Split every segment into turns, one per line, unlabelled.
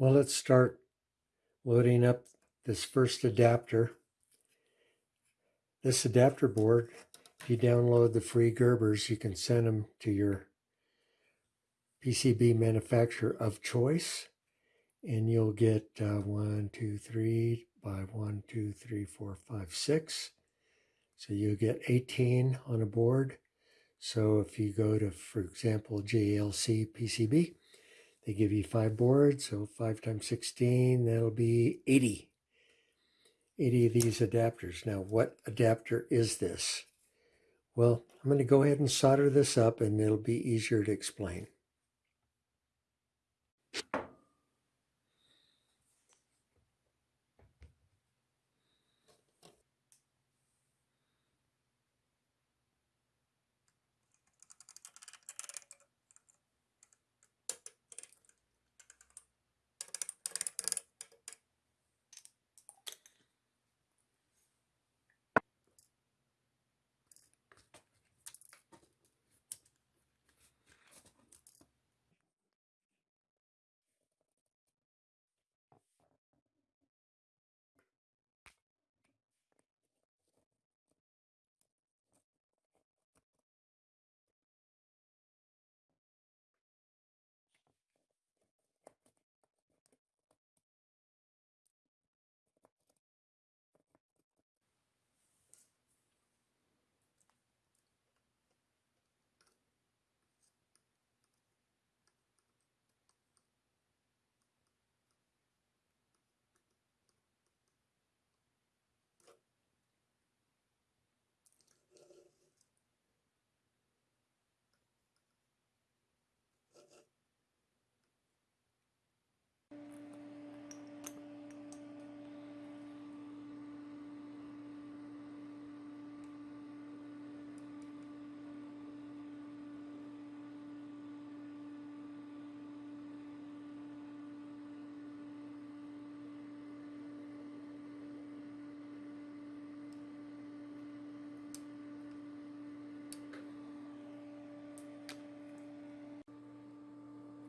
Well, let's start loading up this first adapter. This adapter board, if you download the free Gerbers, you can send them to your PCB manufacturer of choice. And you'll get uh, one, two, three by one, two, three, four, five, six. So you get 18 on a board. So if you go to, for example, JLC PCB, they give you five boards, so 5 times 16, that'll be 80. 80 of these adapters. Now, what adapter is this? Well, I'm going to go ahead and solder this up and it'll be easier to explain.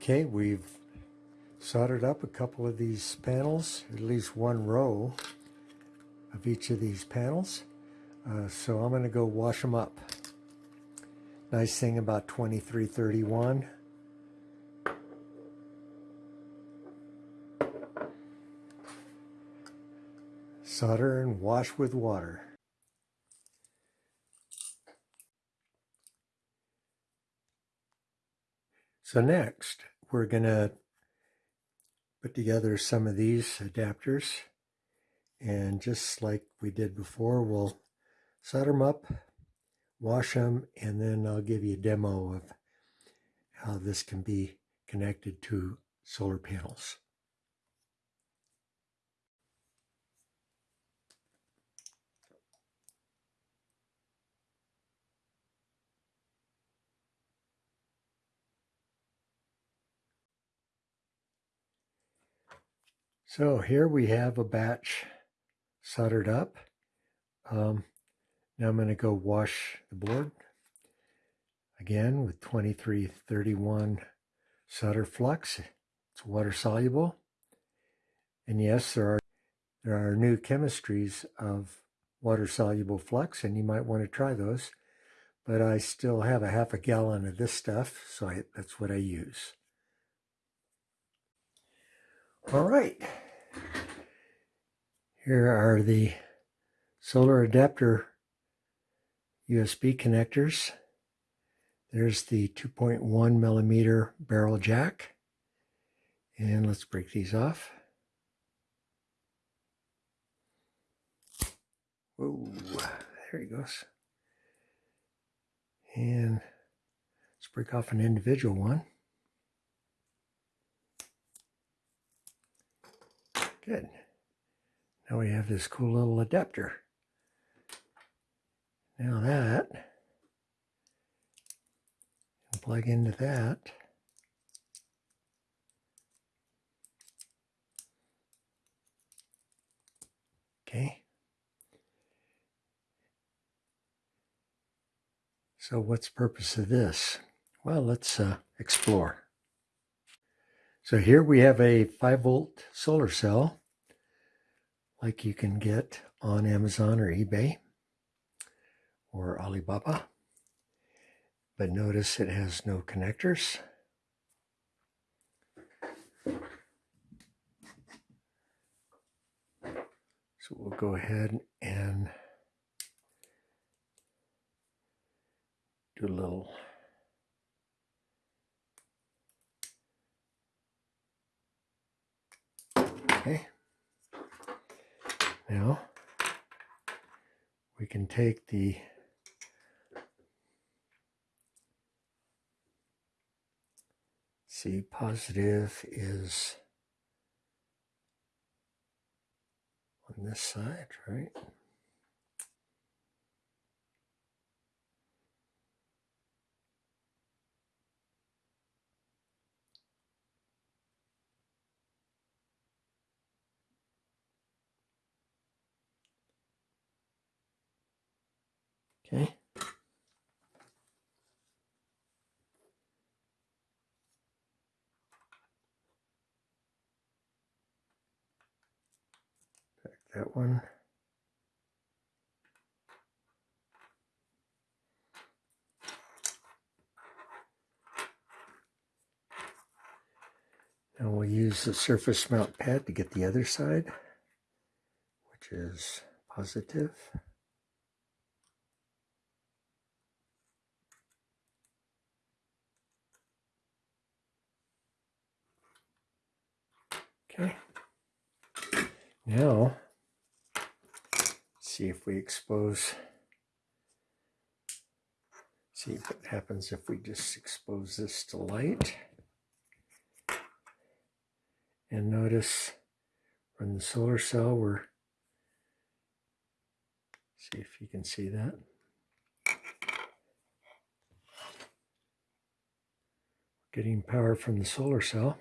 Okay, we've soldered up a couple of these panels, at least one row of each of these panels. Uh, so I'm going to go wash them up. Nice thing about 2331. Solder and wash with water. So next, we're going to put together some of these adapters. And just like we did before, we'll solder them up, wash them, and then I'll give you a demo of how this can be connected to solar panels. So here we have a batch soldered up. Um, now I'm going to go wash the board again with 2331 solder flux. It's water soluble. And yes, there are there are new chemistries of water soluble flux and you might want to try those. But I still have a half a gallon of this stuff, so I, that's what I use. All right. Here are the solar adapter USB connectors. There's the 2.1 millimeter barrel jack. And let's break these off. Whoa, there he goes. And let's break off an individual one. Good. Now we have this cool little adapter. Now that, plug into that. Okay. So what's purpose of this? Well, let's uh, explore. So here we have a 5 volt solar cell like you can get on Amazon or eBay or Alibaba. But notice it has no connectors. So we'll go ahead and do a little Okay. Now we can take the C positive is on this side, right? Okay. That one. Now we'll use the surface mount pad to get the other side, which is positive. Okay. Now, see if we expose, see what happens if we just expose this to light. And notice from the solar cell, we're, see if you can see that. Getting power from the solar cell.